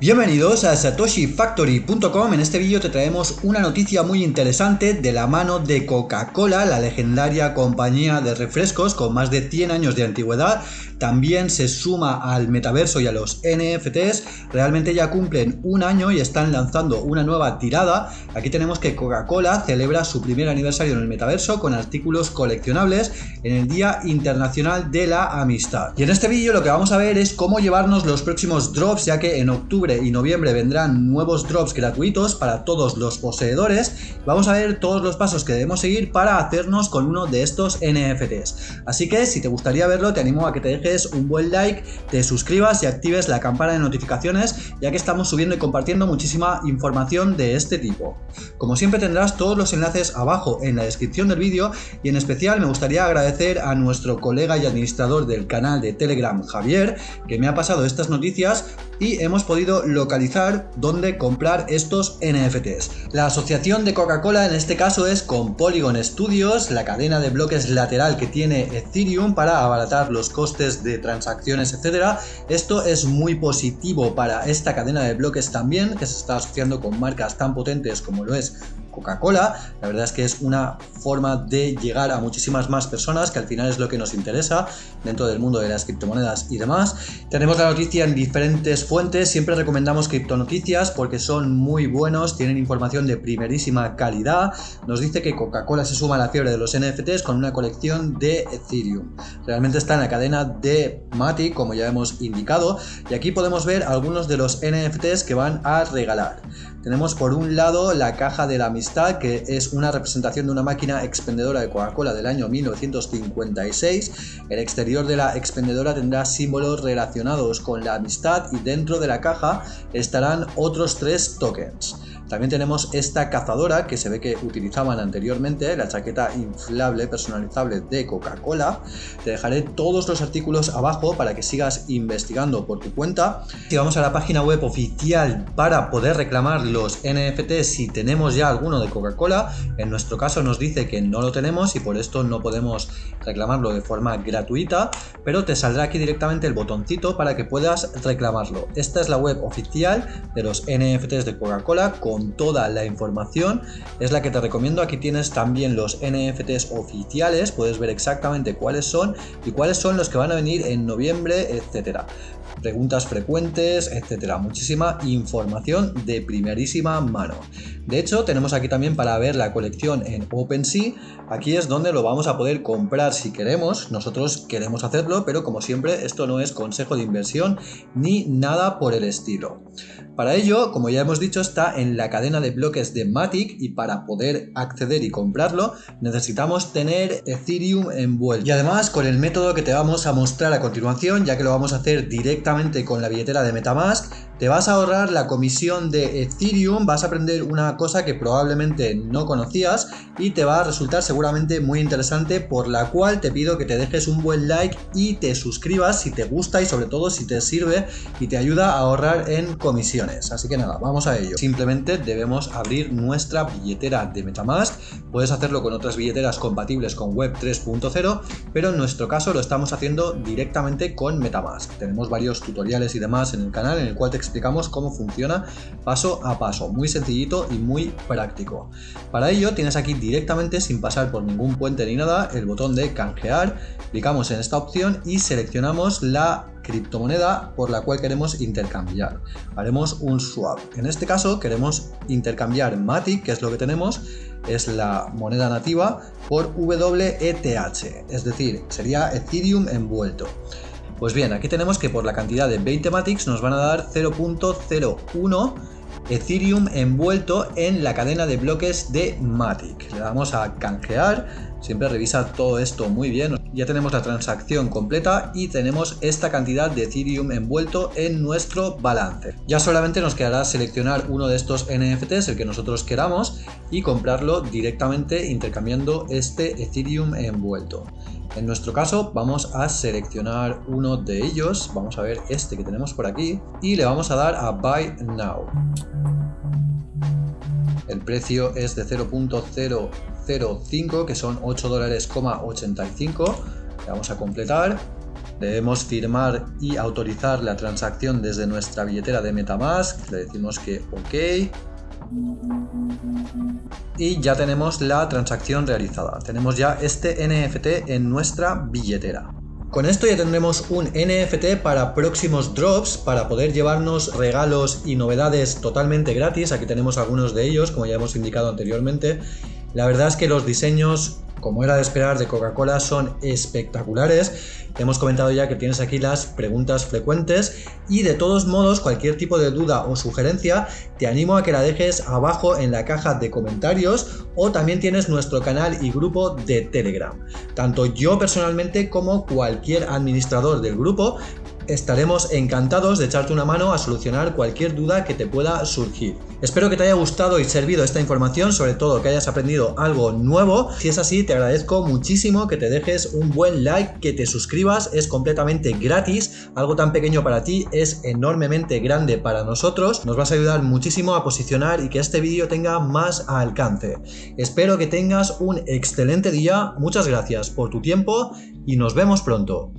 Bienvenidos a satoshifactory.com, en este vídeo te traemos una noticia muy interesante de la mano de Coca-Cola, la legendaria compañía de refrescos con más de 100 años de antigüedad, también se suma al metaverso y a los NFTs, realmente ya cumplen un año y están lanzando una nueva tirada, aquí tenemos que Coca-Cola celebra su primer aniversario en el metaverso con artículos coleccionables en el Día Internacional de la Amistad. Y en este vídeo lo que vamos a ver es cómo llevarnos los próximos drops, ya que en octubre y noviembre vendrán nuevos drops gratuitos para todos los poseedores. Vamos a ver todos los pasos que debemos seguir para hacernos con uno de estos NFTs. Así que si te gustaría verlo te animo a que te dejes un buen like, te suscribas y actives la campana de notificaciones ya que estamos subiendo y compartiendo muchísima información de este tipo. Como siempre tendrás todos los enlaces abajo en la descripción del vídeo y en especial me gustaría agradecer a nuestro colega y administrador del canal de Telegram Javier que me ha pasado estas noticias y hemos podido localizar dónde comprar estos NFTs. La asociación de Coca-Cola en este caso es con Polygon Studios, la cadena de bloques lateral que tiene Ethereum para abaratar los costes de transacciones, etcétera. Esto es muy positivo para esta cadena de bloques también, que se está asociando con marcas tan potentes como lo es Coca-Cola. La verdad es que es una forma de llegar a muchísimas más personas, que al final es lo que nos interesa dentro del mundo de las criptomonedas y demás. Tenemos la noticia en diferentes fuentes, siempre recomendamos criptonoticias porque son muy buenos, tienen información de primerísima calidad. Nos dice que Coca-Cola se suma a la fiebre de los NFTs con una colección de Ethereum. Realmente está en la cadena de Matic, como ya hemos indicado, y aquí podemos ver algunos de los NFTs que van a regalar. Tenemos por un lado la caja de la que es una representación de una máquina expendedora de Coca-Cola del año 1956. El exterior de la expendedora tendrá símbolos relacionados con la amistad y dentro de la caja estarán otros tres tokens. También tenemos esta cazadora que se ve que utilizaban anteriormente, la chaqueta inflable personalizable de Coca-Cola. Te dejaré todos los artículos abajo para que sigas investigando por tu cuenta. Si vamos a la página web oficial para poder reclamar los NFT si tenemos ya alguno de Coca-Cola, en nuestro caso nos dice que no lo tenemos y por esto no podemos reclamarlo de forma gratuita, pero te saldrá aquí directamente el botoncito para que puedas reclamarlo. Esta es la web oficial de los NFTs de Coca-Cola con toda la información. Es la que te recomiendo. Aquí tienes también los NFTs oficiales, puedes ver exactamente cuáles son y cuáles son los que van a venir en noviembre, etcétera preguntas frecuentes, etcétera. Muchísima información de primerísima mano. De hecho, tenemos aquí también para ver la colección en OpenSea. Aquí es donde lo vamos a poder comprar si queremos. Nosotros queremos hacerlo, pero como siempre, esto no es consejo de inversión ni nada por el estilo. Para ello, como ya hemos dicho, está en la cadena de bloques de Matic y para poder acceder y comprarlo necesitamos tener Ethereum envuelto. Y además con el método que te vamos a mostrar a continuación, ya que lo vamos a hacer con la billetera de Metamask, te vas a ahorrar la comisión de Ethereum, vas a aprender una cosa que probablemente no conocías y te va a resultar seguramente muy interesante por la cual te pido que te dejes un buen like y te suscribas si te gusta y sobre todo si te sirve y te ayuda a ahorrar en comisiones. Así que nada, vamos a ello. Simplemente debemos abrir nuestra billetera de Metamask, puedes hacerlo con otras billeteras compatibles con Web 3.0, pero en nuestro caso lo estamos haciendo directamente con Metamask. Tenemos varios tutoriales y demás en el canal en el cual te explicamos cómo funciona paso a paso, muy sencillito y muy práctico. Para ello tienes aquí directamente sin pasar por ningún puente ni nada el botón de canjear, clicamos en esta opción y seleccionamos la criptomoneda por la cual queremos intercambiar. Haremos un swap. En este caso queremos intercambiar Matic, que es lo que tenemos, es la moneda nativa, por WETH, es decir, sería Ethereum envuelto. Pues bien, aquí tenemos que por la cantidad de 20 Matics nos van a dar 0.01 Ethereum envuelto en la cadena de bloques de Matic. Le damos a canjear, siempre revisa todo esto muy bien. Ya tenemos la transacción completa y tenemos esta cantidad de Ethereum envuelto en nuestro balance. Ya solamente nos quedará seleccionar uno de estos NFTs, el que nosotros queramos, y comprarlo directamente intercambiando este Ethereum envuelto. En nuestro caso vamos a seleccionar uno de ellos, vamos a ver este que tenemos por aquí y le vamos a dar a Buy Now. El precio es de 0.005 que son 8 dólares, 85. Le vamos a completar Debemos firmar y autorizar la transacción desde nuestra billetera de Metamask. Le decimos que OK. Y ya tenemos la transacción realizada. Tenemos ya este NFT en nuestra billetera. Con esto ya tendremos un NFT para próximos drops, para poder llevarnos regalos y novedades totalmente gratis. Aquí tenemos algunos de ellos, como ya hemos indicado anteriormente. La verdad es que los diseños como era de esperar de Coca-Cola, son espectaculares. hemos comentado ya que tienes aquí las preguntas frecuentes y de todos modos cualquier tipo de duda o sugerencia te animo a que la dejes abajo en la caja de comentarios o también tienes nuestro canal y grupo de Telegram. Tanto yo personalmente como cualquier administrador del grupo estaremos encantados de echarte una mano a solucionar cualquier duda que te pueda surgir. Espero que te haya gustado y servido esta información, sobre todo que hayas aprendido algo nuevo. Si es así, te agradezco muchísimo que te dejes un buen like, que te suscribas, es completamente gratis. Algo tan pequeño para ti es enormemente grande para nosotros. Nos vas a ayudar muchísimo a posicionar y que este vídeo tenga más alcance. Espero que tengas un excelente día, muchas gracias por tu tiempo y nos vemos pronto.